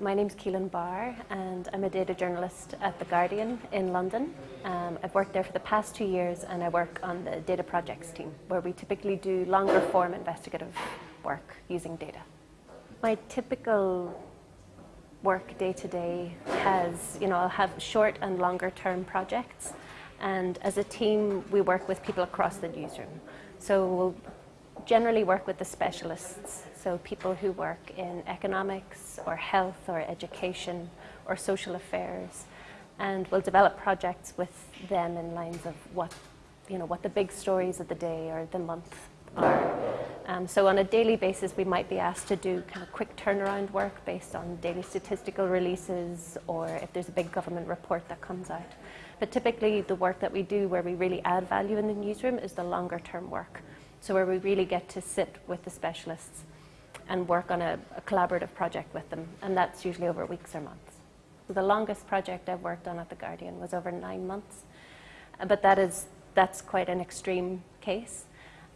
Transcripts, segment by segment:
My name's Caelainn Barr and I'm a data journalist at The Guardian in London. Um, I've worked there for the past two years and I work on the data projects team where we typically do longer form investigative work using data. My typical work day to day has, you know, I'll have short and longer term projects and as a team we work with people across the newsroom. So we'll generally work with the specialists so people who work in economics or health or education or social affairs. And we'll develop projects with them in lines of what, you know, what the big stories of the day or the month are. Um, so on a daily basis, we might be asked to do kind of quick turnaround work based on daily statistical releases or if there's a big government report that comes out. But typically the work that we do where we really add value in the newsroom is the longer term work. So where we really get to sit with the specialists and work on a, a, collaborative project with them, and that's usually over weeks or months. The longest project I've worked on at The Guardian was over nine months, uh, but that is, that's quite an extreme case.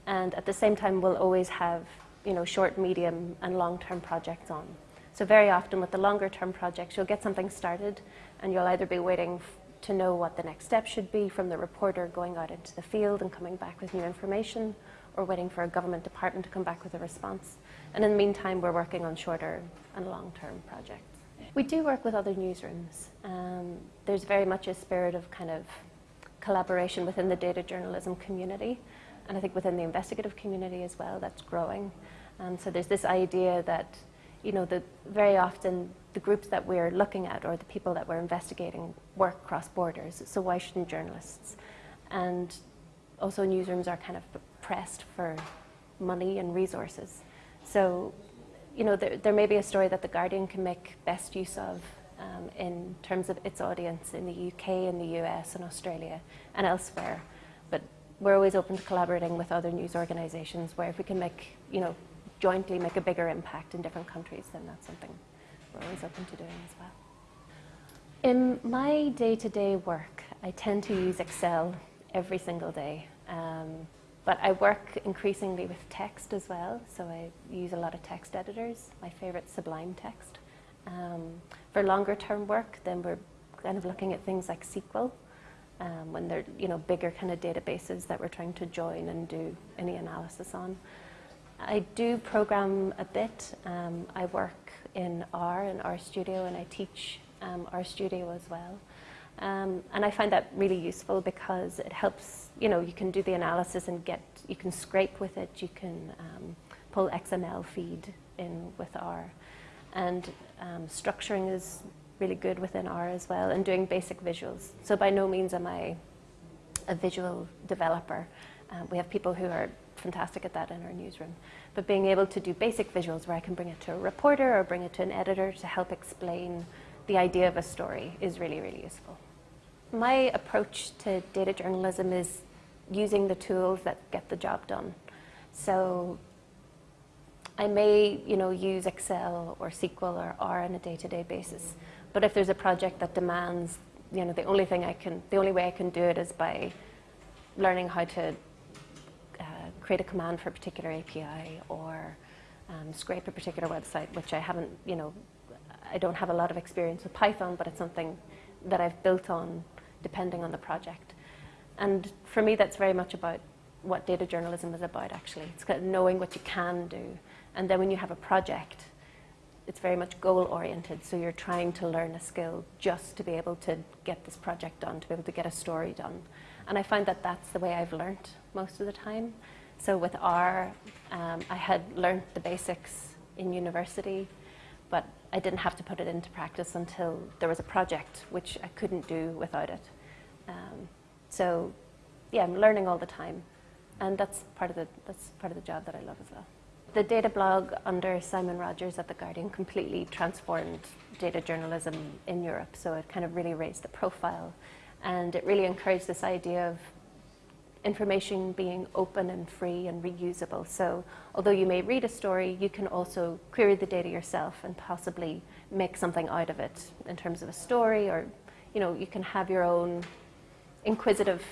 And at the same time, we'll always have you know, short, medium, and long-term projects on. So very often with the longer-term projects, you'll get something started, and you'll either be waiting to know what the next step should be from the reporter going out into the field and coming back with new information, or waiting for a government department to come back with a response. And in the meantime, we're working on shorter and long-term projects. We do work with other newsrooms. Um, there's very much a spirit of kind of collaboration within the data journalism community, and I think within the investigative community as well, that's growing. Um, so there's this idea that, you know, that very often the groups that we're looking at or the people that we're investigating work cross borders, so why shouldn't journalists? And also newsrooms are kind of pressed for money and resources. So, you know, there, there may be a story that The Guardian can make best use of um, in terms of its audience in the UK, in the US, and Australia, and elsewhere. But we're always open to collaborating with other news organisations where if we can make, you know, jointly make a bigger impact in different countries, then that's something we're always open to doing as well. In my day-to-day -day work, I tend to use Excel every single day. Um, but I work increasingly with text as well, so I use a lot of text editors. My favorite Sublime Text. Um, for longer term work, then we're kind of looking at things like SQL, um, when they're you know bigger kind of databases that we're trying to join and do any analysis on. I do program a bit. Um, I work in R and RStudio, and I teach um, RStudio as well. Um, and I find that really useful because it helps, you know, you can do the analysis and get, you can scrape with it, you can um, pull XML feed in with R. And um, structuring is really good within R as well, and doing basic visuals. So by no means am I a visual developer. Uh, we have people who are fantastic at that in our newsroom. But being able to do basic visuals where I can bring it to a reporter or bring it to an editor to help explain the idea of a story is really, really useful. My approach to data journalism is using the tools that get the job done. So I may, you know, use Excel or SQL or R on a day-to-day -day basis. But if there's a project that demands, you know, the only thing I can, the only way I can do it is by learning how to uh, create a command for a particular API or um, scrape a particular website, which I haven't, you know, I don't have a lot of experience with Python, but it's something that I've built on depending on the project. And for me, that's very much about what data journalism is about, actually. It's knowing what you can do. And then when you have a project, it's very much goal-oriented, so you're trying to learn a skill just to be able to get this project done, to be able to get a story done. And I find that that's the way I've learned most of the time. So with R, um, I had learned the basics in university, but I didn't have to put it into practice until there was a project, which I couldn't do without it. Um, so, yeah, I'm learning all the time, and that's part of the that's part of the job that I love as well. The data blog under Simon Rogers at the Guardian completely transformed data journalism in Europe. So it kind of really raised the profile, and it really encouraged this idea of information being open and free and reusable. So although you may read a story, you can also query the data yourself and possibly make something out of it in terms of a story or, you know, you can have your own inquisitive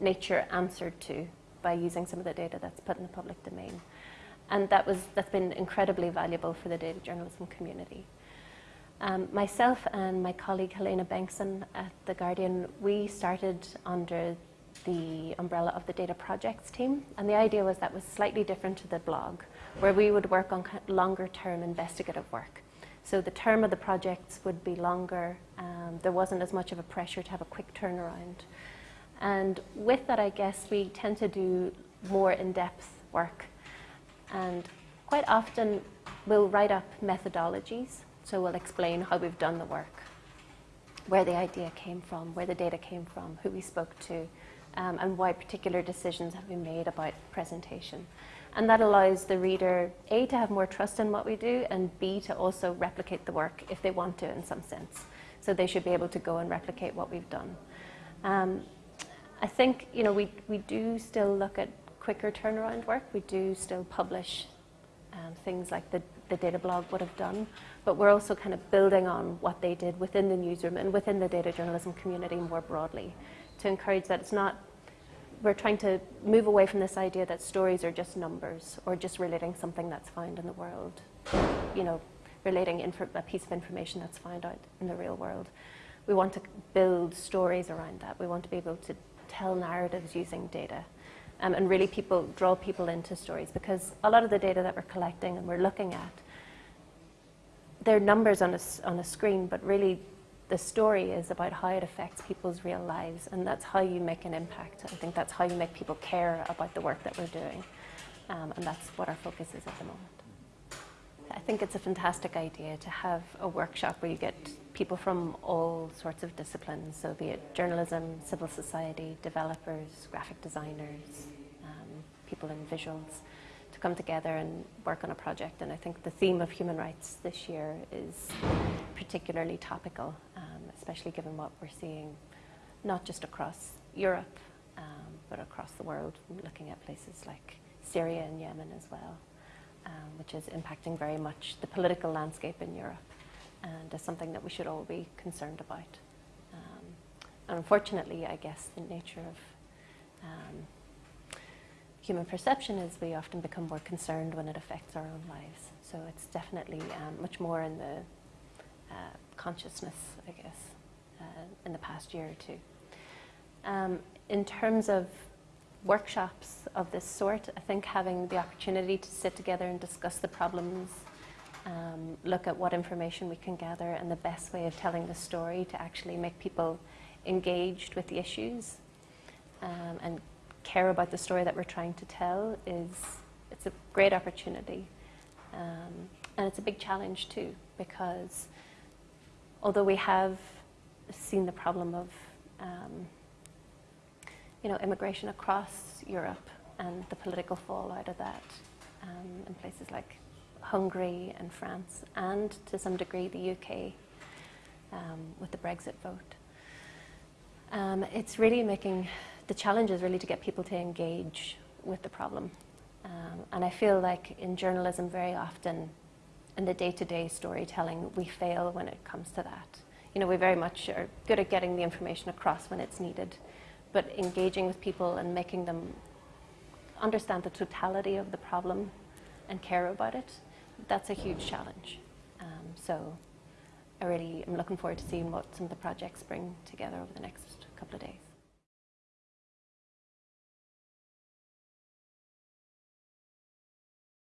nature answered to by using some of the data that's put in the public domain. And that was, that's been incredibly valuable for the data journalism community. Um, myself and my colleague Helena Bengtsson at The Guardian, we started under the umbrella of the data projects team. And the idea was that was slightly different to the blog, where we would work on longer term investigative work. So the term of the projects would be longer. Um, there wasn't as much of a pressure to have a quick turnaround. And with that, I guess we tend to do more in-depth work. And quite often we'll write up methodologies. So we'll explain how we've done the work, where the idea came from, where the data came from, who we spoke to, um, and why particular decisions have been made about presentation. And that allows the reader, A, to have more trust in what we do, and B, to also replicate the work if they want to in some sense. So they should be able to go and replicate what we've done. Um, I think, you know, we, we do still look at quicker turnaround work. We do still publish um, things like the, the data blog would have done, but we're also kind of building on what they did within the newsroom and within the data journalism community more broadly to encourage that it's not we're trying to move away from this idea that stories are just numbers or just relating something that's found in the world, you know, relating a piece of information that's found out in the real world. We want to build stories around that. We want to be able to tell narratives using data um, and really people draw people into stories because a lot of the data that we're collecting and we're looking at, they're numbers on a, on a screen, but really the story is about how it affects people's real lives, and that's how you make an impact. I think that's how you make people care about the work that we're doing, um, and that's what our focus is at the moment. I think it's a fantastic idea to have a workshop where you get people from all sorts of disciplines, so be it journalism, civil society, developers, graphic designers, um, people in visuals, to come together and work on a project. And I think the theme of human rights this year is particularly topical especially given what we're seeing not just across Europe, um, but across the world, looking at places like Syria and Yemen as well, um, which is impacting very much the political landscape in Europe and is something that we should all be concerned about. Um, and unfortunately, I guess the nature of um, human perception is we often become more concerned when it affects our own lives. So it's definitely um, much more in the uh, consciousness, I guess, uh, in the past year or two. Um, in terms of workshops of this sort, I think having the opportunity to sit together and discuss the problems, um, look at what information we can gather and the best way of telling the story to actually make people engaged with the issues um, and care about the story that we're trying to tell is it's a great opportunity. Um, and it's a big challenge too because although we have seen the problem of um, you know, immigration across Europe and the political fallout of that um, in places like Hungary and France and to some degree the UK um, with the Brexit vote. Um, it's really making, the challenge is really to get people to engage with the problem. Um, and I feel like in journalism very often in the day-to-day -day storytelling we fail when it comes to that you know, we very much are good at getting the information across when it's needed, but engaging with people and making them understand the totality of the problem and care about it, that's a huge challenge. Um, so I really am looking forward to seeing what some of the projects bring together over the next couple of days.